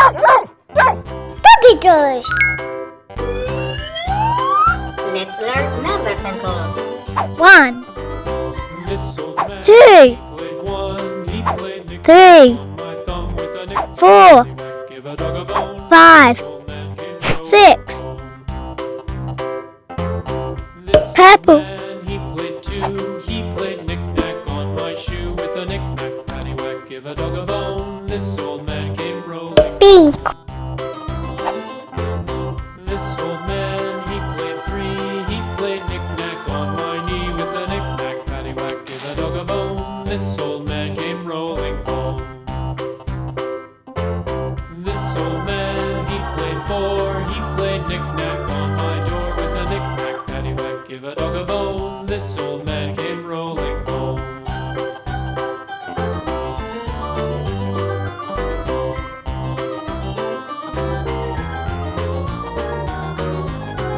Puppy toys. Let's learn numbers and colors. One, This old man two, played one. He played Nick three, on my thumb with a nick. four, Give a dog a bone. five, Old man came rolling six, purple, a dog a bone. This old man came rolling home. This old man, he played four. He played knick-knack on my door with a knick-knack, paddywhack. Give a dog a bone. This old man came rolling home.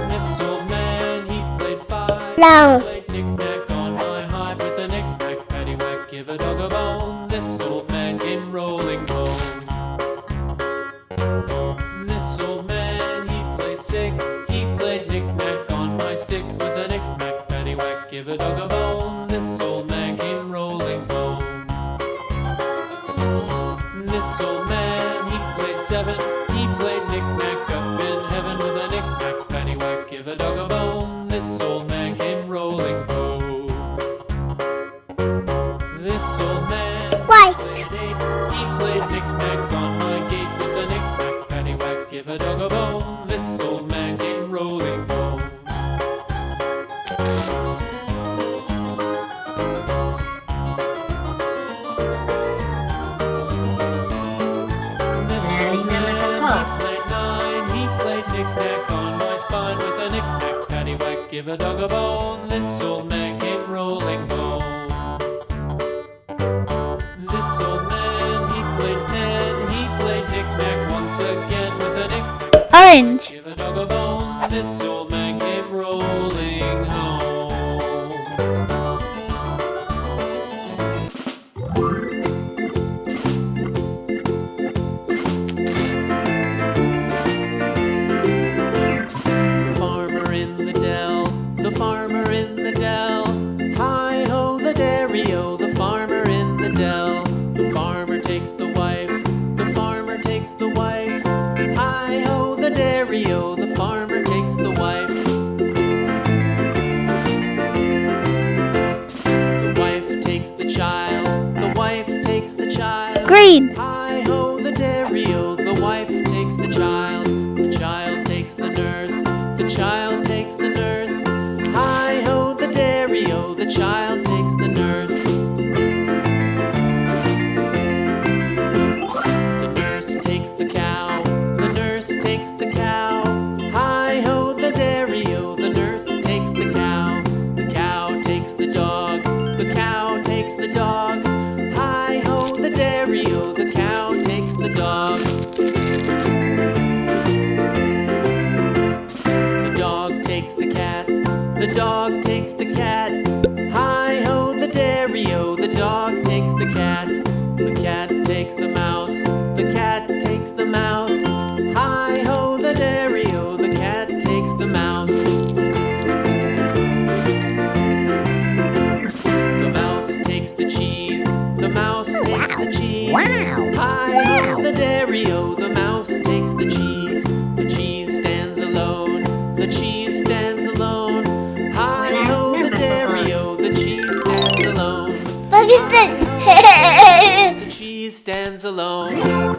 This old man, he played five. Long. This old man came rolling home. This old man, he played six. He played knick-knack on my sticks with a knick-knack, paddywhack. Give a dog a bone. This old man came rolling home. This old man, he played seven. Knick-knack on my gate with a knick-knack, paddywhack. Give a dog a bone. This old man came rolling home. This old man, colors. he played nine. He played knick-knack on my spine with a knick-knack, paddywhack. Give a dog a bone. This old man orange, the the farmer takes the wife. The wife takes the child, the wife takes the child. green, Hi ho, the dairy o, the wife the dog takes the cat. Hi ho, the dairy o, the dog takes the cat. The cat takes the mouse, the cat takes the mouse. Hi ho, the dairy o, the cat takes the mouse. The mouse takes the cheese, the mouse takes the cheese. Hi ho, the dairy o, the mouse stands alone.